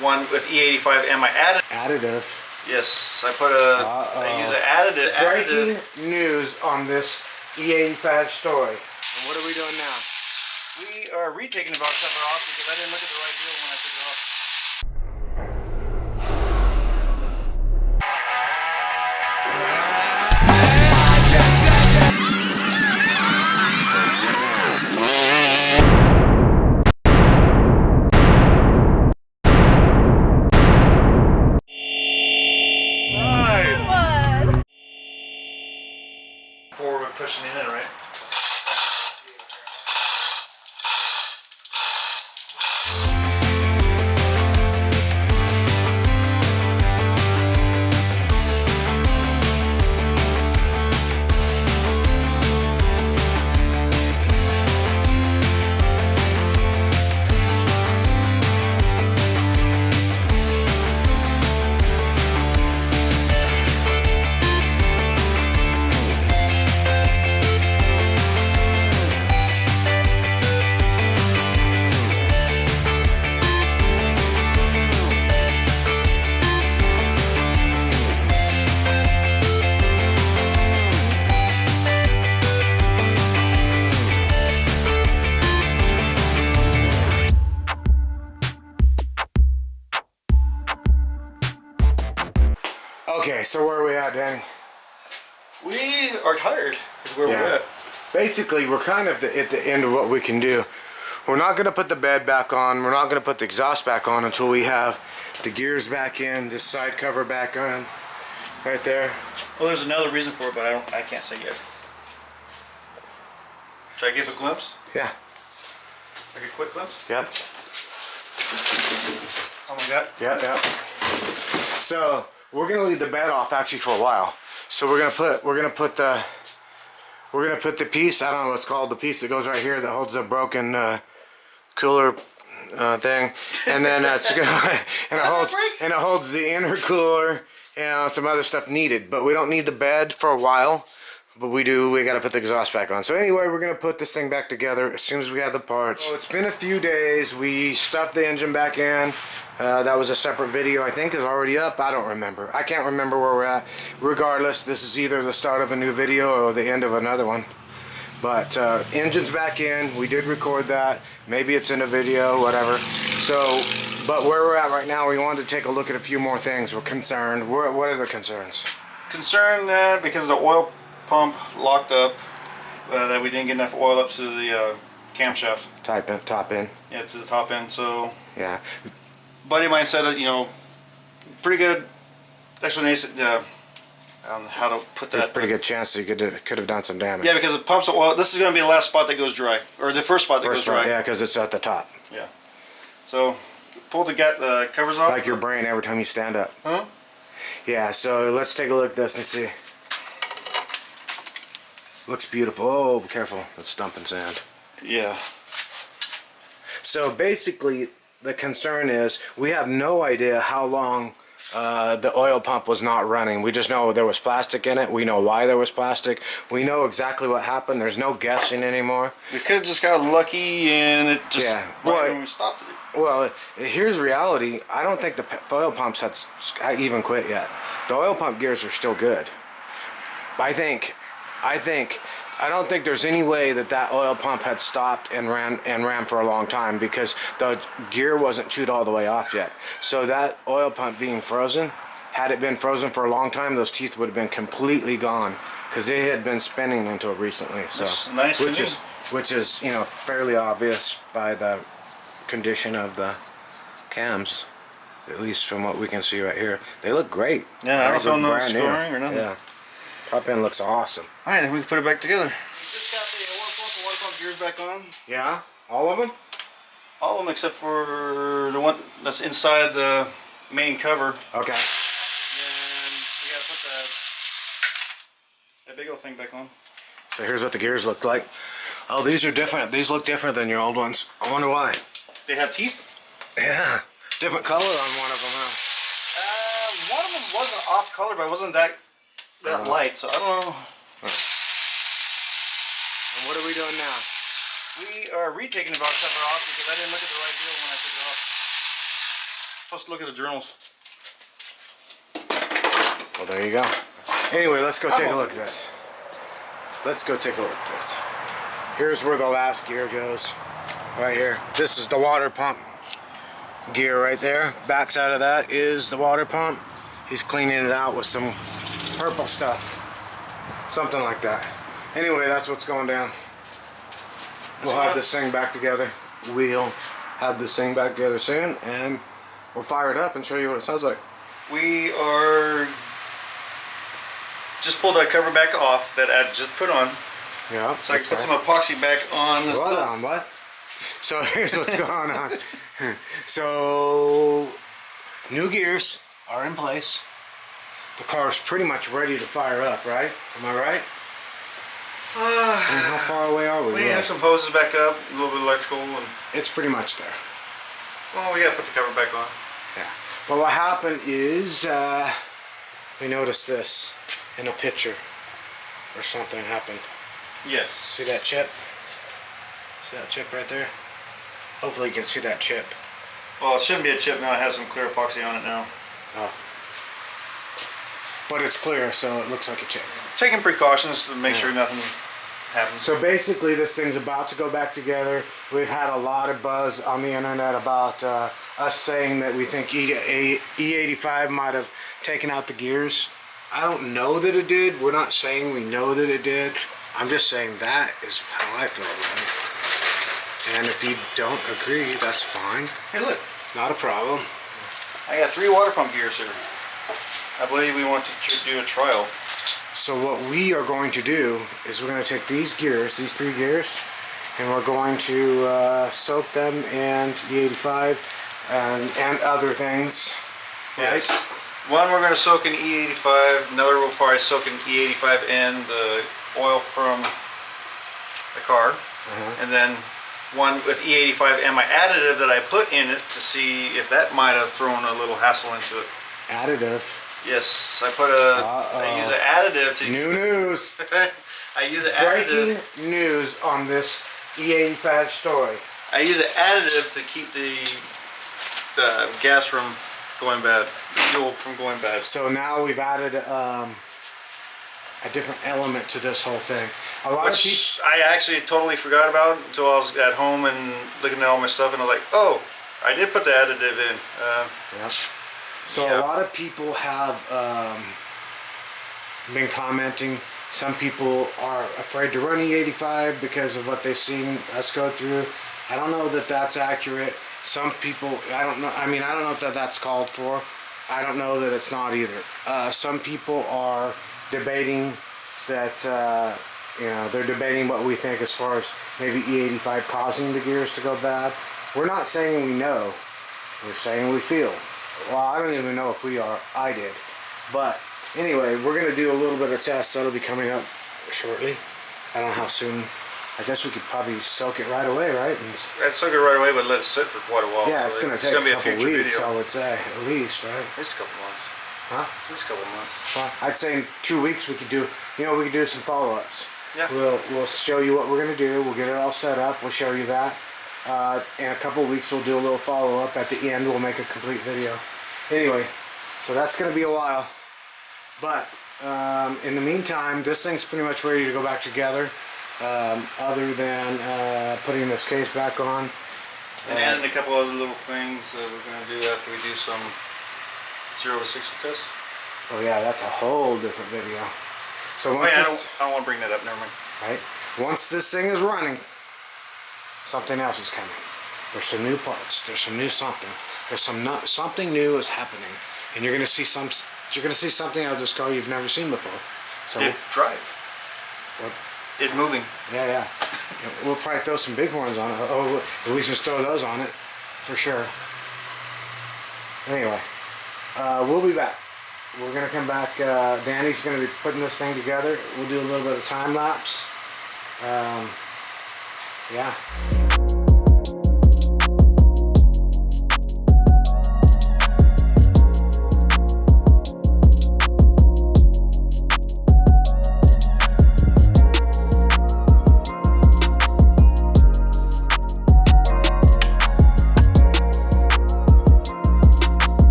one with E85 and my additive. Additive. Yes, I put a. Uh-oh. I use an additive. Breaking additive. news on this E85 story. And what are we doing now? We are retaking the box cover off because I didn't look at the right deal Okay, so where are we at, Danny? We are tired. Is where we're Yeah. at. Basically, we're kind of the, at the end of what we can do. We're not going to put the bed back on. We're not going to put the exhaust back on until we have the gears back in, the side cover back on, right there. Well, there's another reason for it, but I don't. I can't say yet. Should I give a glimpse? Yeah. Like a quick glimpse? Yep. Oh my god. Yep. Yep. So we're gonna leave the bed off actually for a while. So we're gonna put we're gonna put the we're gonna put the piece I don't know what's called the piece that goes right here that holds the broken uh, cooler uh, thing, and then uh, it's gonna and it holds and it holds the intercooler and some other stuff needed. But we don't need the bed for a while. But we do, we gotta put the exhaust back on. So anyway, we're gonna put this thing back together as soon as we have the parts. So it's been a few days. We stuffed the engine back in. Uh, that was a separate video I think is already up. I don't remember. I can't remember where we're at. Regardless, this is either the start of a new video or the end of another one. But uh, engine's back in. We did record that. Maybe it's in a video, whatever. So, but where we're at right now, we wanted to take a look at a few more things. We're concerned. We're, what are the concerns? Concerned that because the oil pump locked up, uh, that we didn't get enough oil up to the uh, camshaft. Type in, top in. Yeah, to the top end. So, Yeah. buddy of mine said, uh, you know, pretty good explanation uh, on how to put that. Pretty good chance that you could could have done some damage. Yeah, because it pumps oil. This is going to be the last spot that goes dry, or the first spot that First goes one, dry. yeah, because it's at the top. Yeah. So, pull the get the covers off. Like your brain every time you stand up. Huh? Yeah, so let's take a look at this and see. Looks beautiful. Oh, be careful. That's dumping sand. Yeah. So basically, the concern is we have no idea how long uh, the oil pump was not running. We just know there was plastic in it. We know why there was plastic. We know exactly what happened. There's no guessing anymore. We could have just got lucky and it just Yeah, right well, we stopped it. Well, here's reality. I don't think the oil pumps had even quit yet. The oil pump gears are still good. I think, I think, I don't think there's any way that that oil pump had stopped and ran and ran for a long time because the gear wasn't chewed all the way off yet. So that oil pump being frozen, had it been frozen for a long time, those teeth would have been completely gone because they had been spinning until recently. So, nice which is which is you know fairly obvious by the condition of the cams, at least from what we can see right here. They look great. Yeah, I don't feel no new. scoring or nothing. Yeah, top end looks awesome. All right, then we can put it back together. Just got the oil pump and water pump gears back on. Yeah, all of them. All of them except for the one that's inside the main cover. Okay. And we gotta put that, that big old thing back on. So here's what the gears look like. Oh, these are different. These look different than your old ones. I wonder why. They have teeth. Yeah, different color on one of them, huh? Uh, one of them wasn't off color, but it wasn't that that light. So I don't know. And what are we doing now? We are retaking the box cover off because I didn't look at the right deal when I took it off. Let's look at the journals. Well, there you go. Anyway, let's go take a I'm look at this. Let's go take a look at this. Here's where the last gear goes. Right here. This is the water pump gear right there. Backside of that is the water pump. He's cleaning it out with some purple stuff. Something like that. Anyway, that's what's going down. We'll have this thing back together. We'll have this thing back together soon and we'll fire it up and show you what it sounds like. We are just pulled that cover back off that I just put on, Yeah. so I can put some epoxy back on this. Stuff. on what? So here's what's going on. So new gears are in place. The car is pretty much ready to fire up, right? Am I right? Uh, And how far away are we? we to really? have some hoses back up, a little bit of electrical, and It's pretty much there. well, we gotta put the cover back on. Yeah. But what happened is uh, we noticed this in a picture or something happened. Yes. See that chip? See that chip right there? Hopefully you can see that chip. Well, it shouldn't be a chip now. It has some clear epoxy on it now. Oh. But it's clear, so it looks like a chip. Taking precautions to make Yeah. sure nothing happens. So basically, this thing's about to go back together. We've had a lot of buzz on the internet about uh, us saying that we think E- A- E85 might have taken out the gears. I don't know that it did. We're not saying we know that it did. I'm just saying that is how I feel about it. And if you don't agree, that's fine. hey, look. Not a problem. I got three water pump gears here. I believe we want to do a trial. So what we are going to do is we're going to take these gears, these three gears, and we're going to uh, soak them in E85 and, and other things. Right? One we're going to soak in E85. Another we'll probably soak in E85 and the oil from the car. And then one with E85 and my additive that I put in it to see if that might have thrown a little hassle into it. Additive. Yes, I put a. Uh-oh. I use an additive to. New news. I use an Breaking additive. news on this E85 story. I use an additive to keep the uh, gas from going bad, the fuel from going bad. So now we've added um, a different element to this whole thing. A lot of people. Which I actually totally forgot about until I was at home and looking at all my stuff, and I was like, oh, I did put the additive in. Uh, Yep. So Yeah. a lot of people have um, been commenting. Some people are afraid to run E85 because of what they've seen us go through. I don't know that that's accurate. Some people, I don't know. I mean, I don't know that that's called for. I don't know that it's not either. Uh, some people are debating that, uh, you know, they're debating what we think as far as maybe E85 causing the gears to go bad. We're not saying we know. We're saying we feel. Well, I don't even know if we are. I did. But anyway, we're going to do a little bit of tests. That'll be coming up shortly. I don't know how soon. I guess we could probably soak it right away, right? And, I'd soak it right away, but let it sit for quite a while. yeah, it's going to take gonna a couple weeks, I would say, at least, right? It's a couple months. Huh? It's a couple months. Well, I'd say in two weeks we could do, you know, we could do some follow-ups. Yeah. We'll we'll show you what we're gonna do. We'll get it all set up. We'll show you that. Uh, in a couple weeks we'll do a little follow-up. At the end we'll make a complete video. Anyway, so that's gonna be a while. But um, in the meantime, this thing's pretty much ready to go back together. Um, other than uh, putting this case back on. And adding a couple other little things that we're going to do after we do some 0 to 60 tests. Oh yeah, that's a whole different video. So Oh, once yeah, I don't, I don't want to bring that up. Never mind. right? Once this thing is running, something else is coming. There's some new parts. There's some new something. There's some something new is happening, and you're gonna see some. You're gonna see something out of this car you've never seen before. So It drive. what- It moving. yeah, yeah. Yeah, We'll probably throw some big horns on it. Oh, at least just throw those on it, for sure. Anyway, uh, we'll be back. We're gonna come back. Uh, Danny's gonna be putting this thing together. We'll do a little bit of time lapse. Um, yeah.